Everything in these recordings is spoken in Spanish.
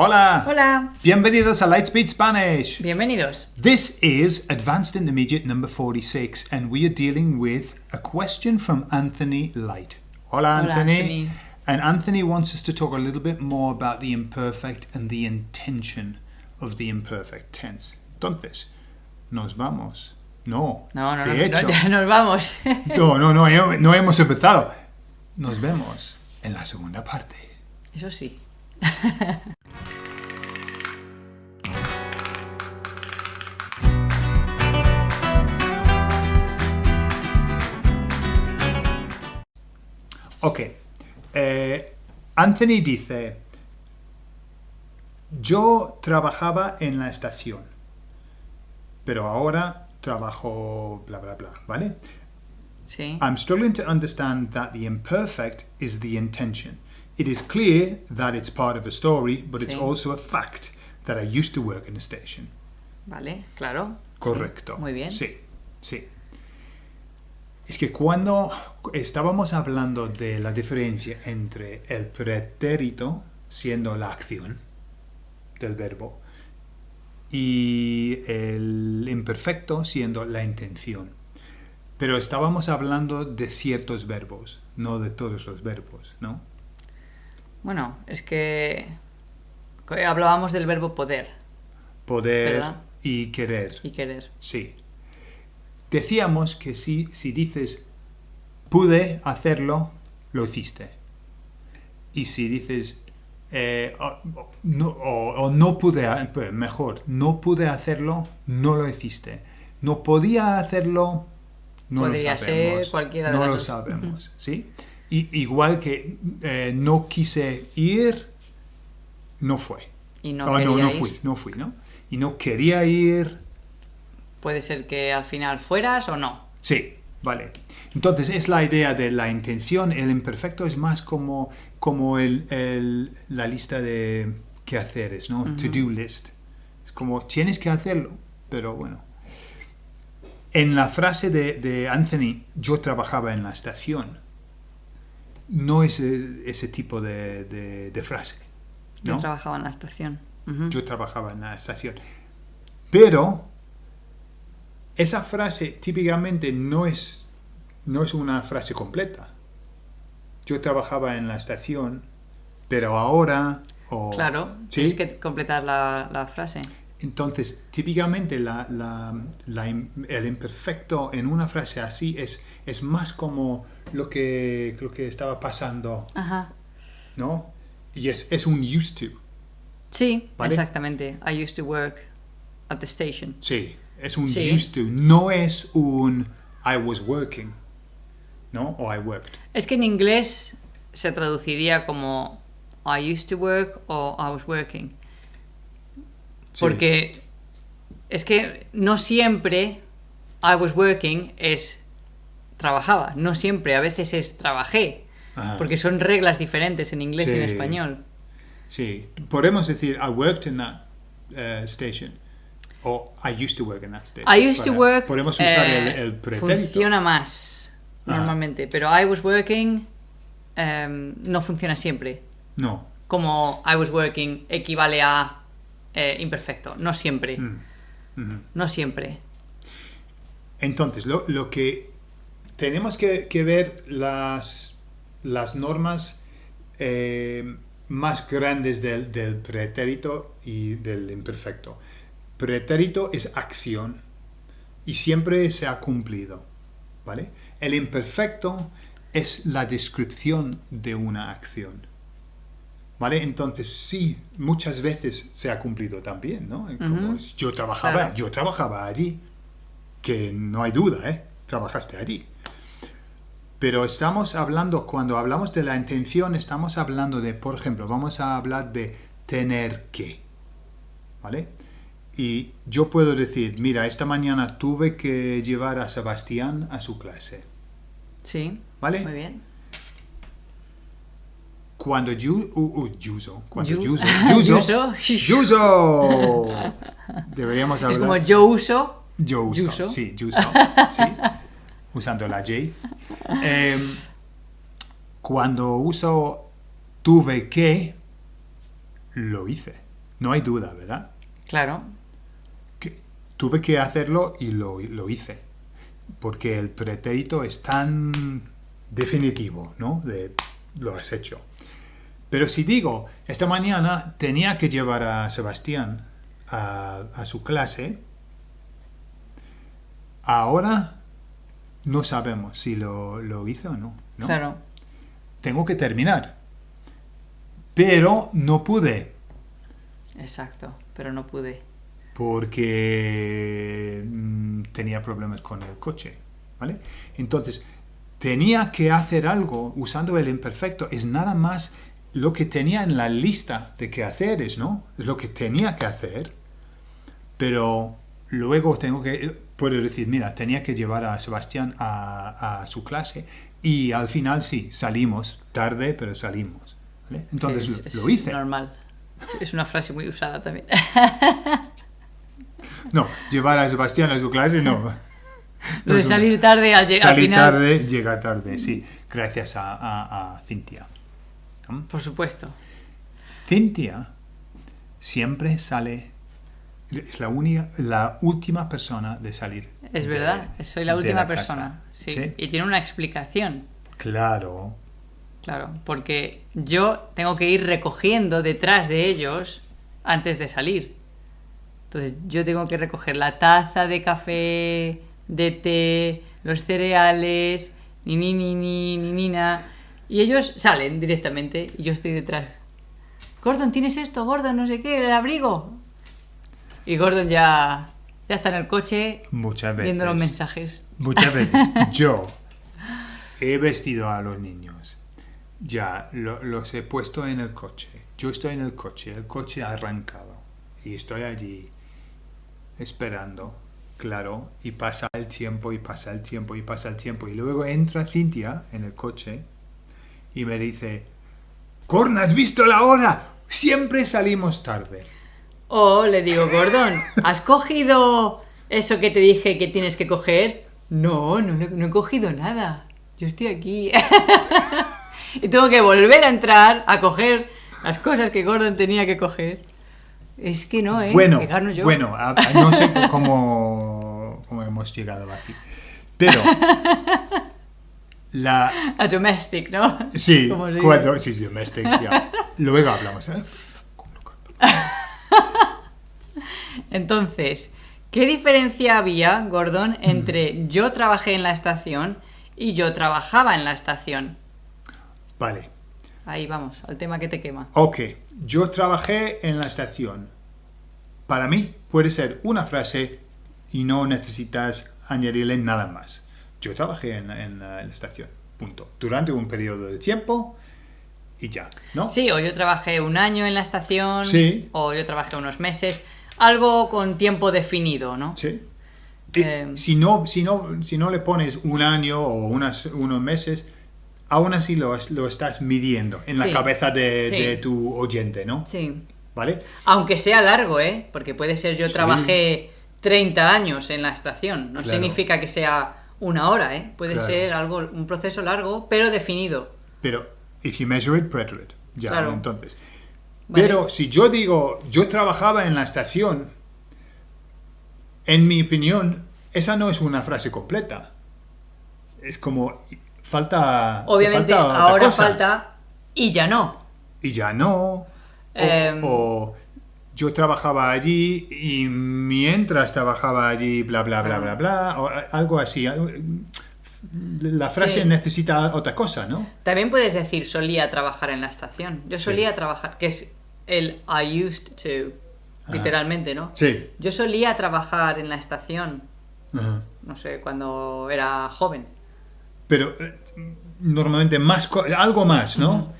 Hola. Hola. Bienvenidos a Lightspeed Spanish. Bienvenidos. This is Advanced Intermediate number 46 and we are dealing with a question from Anthony Light. Hola, Hola, Anthony. Anthony. And Anthony wants us to talk a little bit more about the imperfect and the intention of the imperfect tense. Entonces, nos vamos. No. No, no, de no, hecho, no, ya nos vamos. no, no, no, no hemos empezado. Nos vemos en la segunda parte. Eso sí. Ok. Eh, Anthony dice, yo trabajaba en la estación, pero ahora trabajo bla bla bla, ¿vale? Sí. I'm struggling to understand that the imperfect is the intention. It is clear that it's part of a story, but it's also a fact that I used to work in a station. Vale, claro. Correcto. Sí, Muy bien. Sí, sí. Es que cuando estábamos hablando de la diferencia entre el pretérito, siendo la acción del verbo, y el imperfecto, siendo la intención. Pero estábamos hablando de ciertos verbos, no de todos los verbos, ¿no? Bueno, es que hablábamos del verbo poder Poder ¿Verdad? y querer. y querer. Sí. Decíamos que si, si dices pude hacerlo, lo hiciste. Y si dices eh, o, o- no, o- o no pude, pues, mejor, no pude hacerlo, no lo hiciste. No podía hacerlo, no Podría lo sabemos. ser cualquiera de no las lo dos. sabemos, ¿sí? Y, igual que eh, no quise ir, no fue. Y no Ah, no, no ir. fui, no fui, ¿no? Y no quería ir, Puede ser que al final fueras o no. Sí, vale. Entonces es la idea de la intención, el imperfecto es más como, como el, el- la lista de quehaceres, ¿no? To-do list. Es como tienes que hacerlo, pero bueno. En la frase de, de Anthony, yo trabajaba en la estación, no es eh, ese tipo de, de- de frase. Yo trabajaba en la estación. Yo trabajaba en la estación. Pero esa frase típicamente no es, no es una frase completa. Yo trabajaba en la estación, pero ahora... o- Claro, ¿Sí? tienes que completar la, la frase. Entonces, típicamente la- la- la im- el imperfecto en una frase así es, es más como lo que, lo que estaba pasando, Ajá. ¿no? Y es, es un used to. Sí, ¿Vale? exactamente. I used to work at the station. Sí, es un Sí. used to, no es un I was working, ¿no? O I worked. Es que en inglés se traduciría como I used to work o I was working. Sí. Porque es que no siempre I was working es trabajaba, no siempre, a veces es trabajé. Ajá. Porque son reglas diferentes en inglés y en español. Sí, podemos decir I worked in that uh, station o I used to work in that station. I used to work Podemos usar eh, el, el pretérito. funciona más Ajá. normalmente, pero I was working em, no funciona siempre. No. Como I was working equivale a eh, imperfecto, no siempre. Mm. No siempre. Entonces, lo, lo que tenemos que, que ver las, las normas eh, más grandes del, del pretérito y del imperfecto. Pretérito es acción y siempre se ha cumplido, ¿vale? El imperfecto es la descripción de una acción. ¿Vale? Entonces sí, muchas veces se ha cumplido también, ¿no? Como yo trabajaba, Claro. yo trabajaba allí, que no hay duda, ¿eh? Trabajaste allí. Pero estamos hablando, cuando hablamos de la intención, estamos hablando de, por ejemplo, vamos a hablar de tener que, ¿vale? Y yo puedo decir, mira, esta mañana tuve que llevar a Sebastián a su clase, Sí. ¿vale? Muy bien. Cuando yo, uh, uh, Yuso, cuando Yu- Yuso, Yuso, Yuso. Deberíamos hablar. Es como yo uso. Yo uso, Yuso. sí, Yuso, sí, usando la J. Em, cuando uso tuve que, lo hice. No hay duda, ¿verdad? Claro. Tuve que hacerlo y lo, lo hice. Porque el pretérito es tan definitivo, ¿no? De lo has hecho. Pero si digo, esta mañana tenía que llevar a Sebastián a, a su clase, ahora no sabemos si lo, lo hice o no. ¿no? Claro. Tengo que terminar. Pero no pude. Exacto. Pero no pude. Porque mm, tenía problemas con el coche, ¿vale? Entonces, tenía que hacer algo usando el imperfecto, es nada más lo que tenía en la lista de qué hacer, ¿no? Es lo que tenía que hacer, pero luego tengo que, puedo decir, mira, tenía que llevar a Sebastián a, a su clase y al final sí, salimos, tarde, pero salimos, ¿vale? Entonces Es- lo, es lo hice. Normal. Es una frase muy usada también. No, llevar a Sebastián a su clase no. Lo de salir tarde al, lle- al Salir final. tarde, llega tarde, sí, gracias a, a, a Cintia. Por supuesto. Cintia siempre sale, es la, única, la última persona de salir. Es de- verdad. Soy la última persona. Sí. Y tiene una explicación. Claro, Claro. Porque yo tengo que ir recogiendo detrás de ellos antes de salir. Entonces yo tengo que recoger la taza de café, de té, los cereales, ni ni ni ni ni ni na. Y ellos salen directamente y yo estoy detrás. Gordon, ¿tienes esto? Gordon, no sé qué, el abrigo. Y Gordon ya, ya está en el coche muchas veces. viendo los mensajes. Muchas veces yo he vestido a los niños, ya lo- los he puesto en el coche. Yo estoy en el coche, el coche ha arrancado y estoy allí esperando, claro, y pasa el tiempo y pasa el tiempo y pasa el tiempo. Y luego entra Cintia en el coche y me dice, Corn, ¿has visto la hora? Siempre salimos tarde. O le digo, Gordon, ¿has cogido eso que te dije que tienes que coger? No, no, no he cogido nada. Yo estoy aquí. y tengo que volver a entrar a coger las cosas que Gordon tenía que coger. Es que no, ¿eh? Bueno, yo. bueno, a- a- no sé cómo, cómo hemos llegado aquí. Pero la A domestic, ¿no? sí, cuando sí, sí, domestic, ya. Luego hablamos. ¿eh? Entonces, ¿qué diferencia había, Gordon, entre yo trabajé en la estación y yo trabajaba en la estación? Vale. Ahí vamos, al tema que te quema. Ok, yo trabajé en la estación. Para mí puede ser una frase y no necesitas añadirle nada más. Yo trabajé en, en la en la estación, punto. Durante un periodo de tiempo y ya, ¿no? Sí, o yo trabajé un año en la estación, Sí. o yo trabajé unos meses, algo con tiempo definido, ¿no? Sí. Eh, si, no, si, no, si no le pones un año o unas, unos meses, aún así lo, es- lo estás midiendo en la Sí. cabeza de, Sí. de tu oyente, ¿no? Sí. ¿Vale? Aunque sea largo, ¿eh? Porque puede ser yo Sí. trabajé 30 años en la estación, no Claro. significa que sea una hora, ¿eh? Puede Claro. ser algo, un proceso largo, pero definido. Pero, if you measure it, predator it. Ya, Claro. entonces. Vale. Pero si yo digo, yo trabajaba en la estación, en mi opinión, esa no es una frase completa. Es como, falta. Obviamente, falta ahora cosa. falta y ya no. y ya no. O, Em. o yo trabajaba allí y mientras trabajaba allí, bla, bla, bla, bla, bla, o algo así. La frase Sí. necesita otra cosa, ¿no? También puedes decir solía trabajar en la estación. Yo solía trabajar, que es el I used to, literalmente, ¿no? Sí. Yo solía trabajar en la estación, Ajá. no sé, cuando era joven. Pero eh, normalmente más, algo más, ¿no?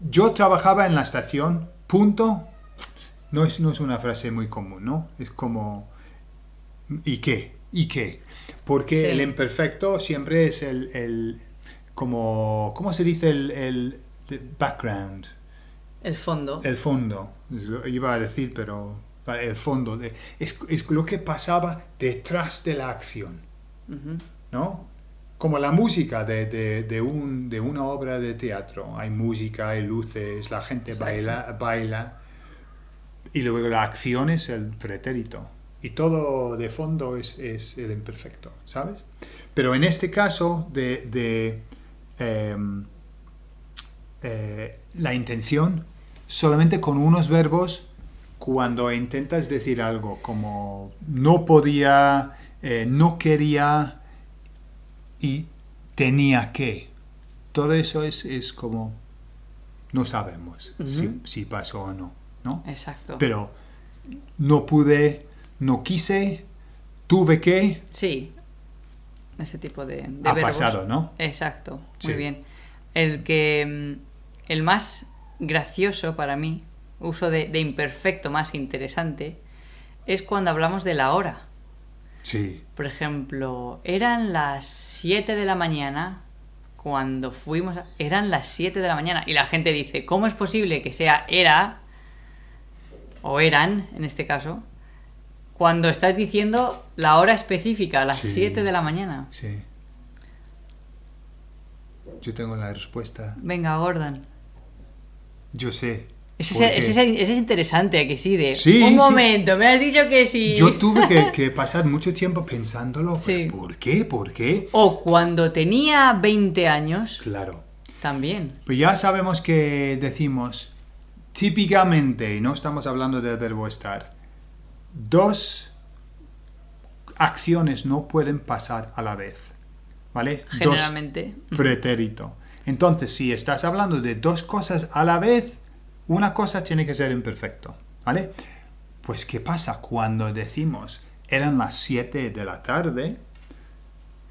Yo trabajaba en la estación, punto. No es, no es una frase muy común, ¿no? Es como, ¿y qué? ¿Y qué? Porque Sí. el imperfecto siempre es el, el- como, ¿cómo se dice el, el- background? El fondo. El fondo, lo- iba a decir, pero el fondo, de, es, es lo que pasaba detrás de la acción. ¿no? Como la música de, de, de un, de una obra de teatro. Hay música, hay luces, la gente Exacto. baila, baila. y luego la acción es el pretérito. Y todo de fondo es, es el imperfecto, ¿sabes? Pero en este caso de, de, em, eh, la intención, solamente con unos verbos, cuando intentas decir algo como no podía, eh, no quería y tenía que. Todo eso es, es como no sabemos si, pasó o no, ¿no? Exacto. Pero no pude, no quise, tuve que, Sí, ese tipo de, de ha verbos. pasado, ¿no? Exacto, Sí. muy bien. El que mm, el más gracioso para mí, uso de, de imperfecto más interesante, es cuando hablamos de la hora. Sí, Por ejemplo, eran las 7 de la mañana cuando fuimos... a- Eran las 7 de la mañana y la gente dice, ¿cómo es posible que sea era o eran, en este caso, cuando estás diciendo la hora específica, las Sí. 7 de la mañana? sí. Yo tengo la respuesta. Venga, Gordon. Yo sé. Ese, porque es- ese es- ese es interesante, ¿a que sí? De, Sí, un sí. momento, me has dicho que sí. Yo tuve que, que pasar mucho tiempo pensándolo. Sí. ¿Por qué? ¿Por qué? O cuando tenía 20 años, Claro. también. Pues ya sabemos que decimos típicamente, y no estamos hablando del verbo estar, dos acciones no pueden pasar a la vez. ¿Vale? Generalmente. Dos pretérito. Entonces, si estás hablando de dos cosas a la vez, una cosa tiene que ser imperfecto. ¿Vale? Pues, ¿qué pasa cuando decimos eran las 7 de la tarde?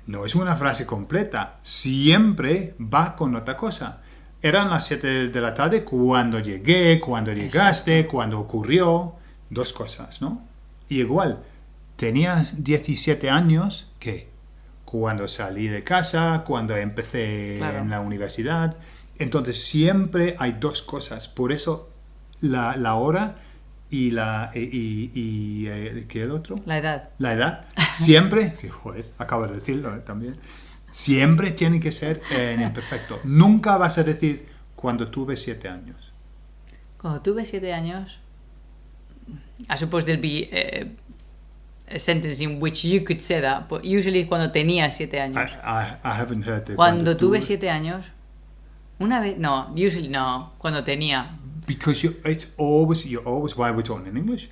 No es una frase completa, siempre va con otra cosa. Eran las 7 de la tarde cuando llegué, cuando llegaste, cuando ocurrió, dos cosas, ¿no? Y igual, tenía 17 años, ¿qué? Cuando salí de casa, cuando empecé Claro. en la universidad. Entonces siempre hay dos cosas. Por eso la, la hora y la... Y, y- y, eh, ¿Qué el otro? La edad. La edad siempre, joder, acabo de decirlo eh, también, siempre tiene que ser en imperfecto. Nunca vas a decir cuando tuve siete años. Cuando tuve 7 años, I suppose there'll be eh, a sentence in which you could say that, but usually cuando tenía 7 I, años. I- I haven't heard the Cuando tuve tuve- 7 años, una vez, no, usually no, cuando tenía. Because you, it's always, you're always, why we're talking in English.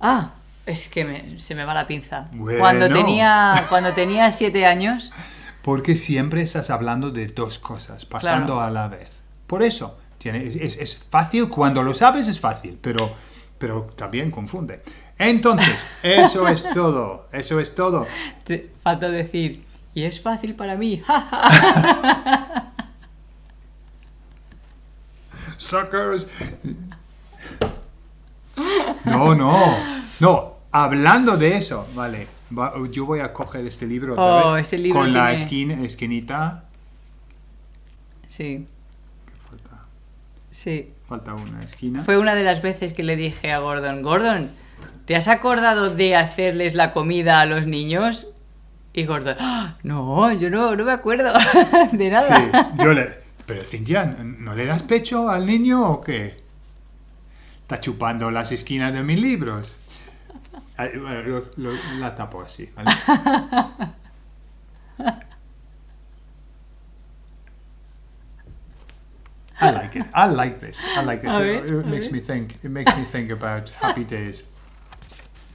Ah, es que me- se me va la pinza. Bueno. Cuando tenía cuando tenía 7 años, Porque siempre estás hablando de dos cosas, pasando Claro. a la vez. Por eso, tiene, es- es, es fácil, cuando lo sabes es fácil, pero, pero también confunde. Entonces, eso es todo, eso es todo. te falta decir, y es fácil para mí. Suckers. No, no, no. Hablando de eso, vale. va- yo voy a coger este libro otra Oh, vez, ese libro con la esquina, esquinita. sí, Falta, sí. falta una esquina. Fue una de las veces que le dije a Gordon, Gordon, ¿te has acordado de hacerles la comida a los niños? Y Gordon, "Ah, no, yo no, no me acuerdo de Sí, nada. yo le. Pero Cintia, ¿no le das pecho al niño o qué? Está chupando las esquinas de mis libros. Bueno, lo- lo- la tapo así, ¿vale? I like it. I like this. I like this. It, makes me think. It makes me think about happy days.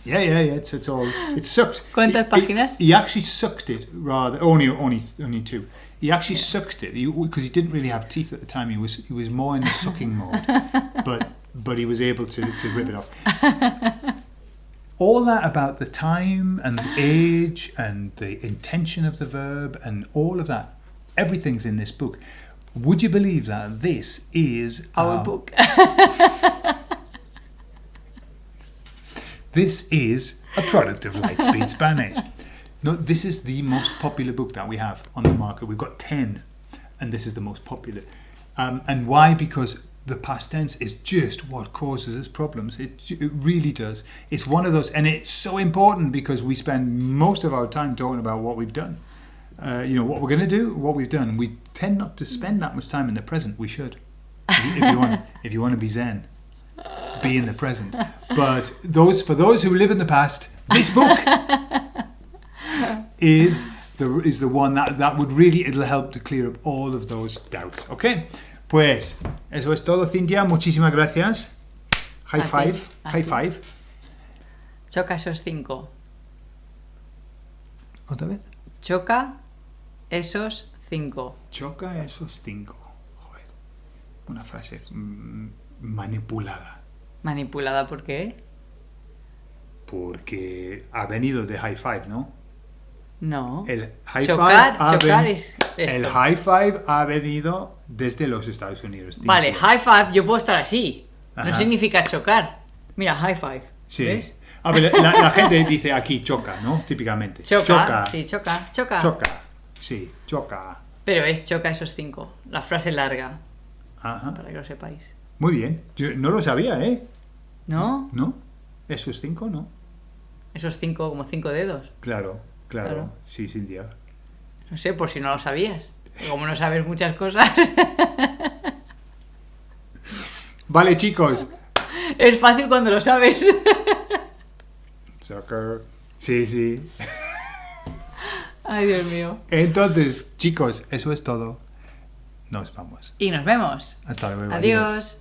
Yeah, yeah, yeah. It's, it's all. It sucked. ¿Cuántas He- páginas? He, he actually sucked it rather. Only, only, only two. He actually sucked it because he, didn't really have teeth at the time. He was, he was more in the sucking mode, but but he was able to to rip it off. All that about the time and the age and the intention of the verb and all of that, everything's in this book. Would you believe that this is Our our- book. This is a product of Lightspeed Spanish. No, this is the most popular book that we have on the market. We've got 10, and this is the most popular. Um, and why? Because the past tense is just what causes us problems. It, it really does. It's one of those, and it's so important because we spend most of our time talking about what we've done. Uh, you know, what we're going to do, what we've done. We tend not to spend that much time in the present. We should. If you, if you want, if you want to be zen. Be in the present. But those for those who live in the past, this book is the is the one that that would really it'll help to clear up all of those doubts. Okay, pues eso es todo, Cintia. Muchísimas gracias. High five, high five. Choca esos cinco. Otra vez. Choca esos cinco. Choca esos cinco. Joder, una frase mm, manipulada. Manipulada, ¿por qué? Porque ha venido de high five, ¿no? No. El high Chocar- five ha chocar es esto. el high five ha venido desde los Estados Unidos. Vale, high five, yo puedo estar así. No significa chocar. Mira, high five. Sí. ¿Ves? A ver, la, la gente dice aquí choca, ¿no? Típicamente. Choca, Choca. Sí, choca, choca. Choca. Sí, choca. Pero es choca esos cinco. La frase larga, Ajá. para que lo sepáis. Muy bien. Yo no lo sabía, ¿eh? ¿No? ¿No? ¿Esos cinco? No. Esos cinco, como cinco dedos. Claro, claro. Claro. Sí, Cintia. No sé, por si no lo sabías. Como no sabes muchas cosas, Vale, chicos. es fácil cuando lo sabes. Soccer. Sí, sí. Ay, Dios mío. Entonces, chicos, eso es todo. Nos vamos. Y nos vemos. Hasta luego. Adiós.